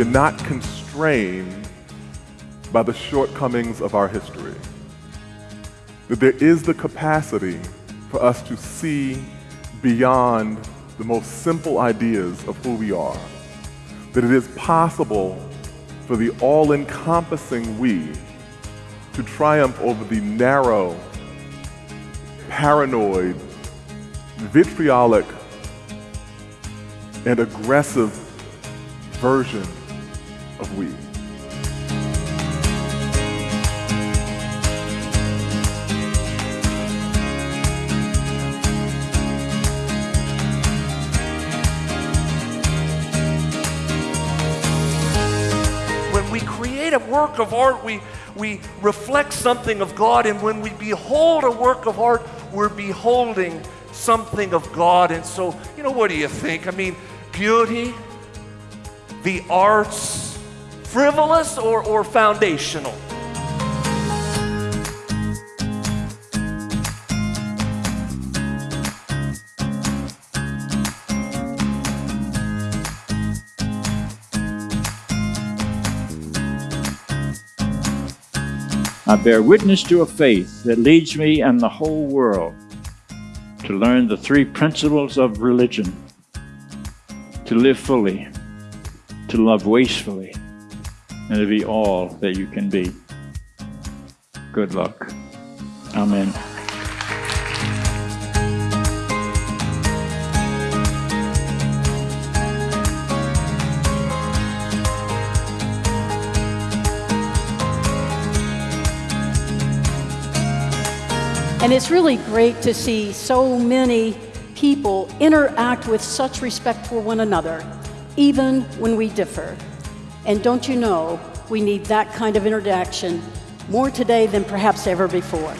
are not constrained by the shortcomings of our history. That there is the capacity for us to see beyond the most simple ideas of who we are. That it is possible for the all-encompassing we to triumph over the narrow, paranoid, vitriolic, and aggressive version of we. When we create a work of art, we, we reflect something of God, and when we behold a work of art, we're beholding something of God. And so, you know, what do you think? I mean, beauty, the arts, frivolous or, or foundational? I bear witness to a faith that leads me and the whole world to learn the three principles of religion to live fully, to love wastefully, and to be all that you can be. Good luck. Amen. And it's really great to see so many people interact with such respect for one another, even when we differ. And don't you know, we need that kind of interaction more today than perhaps ever before.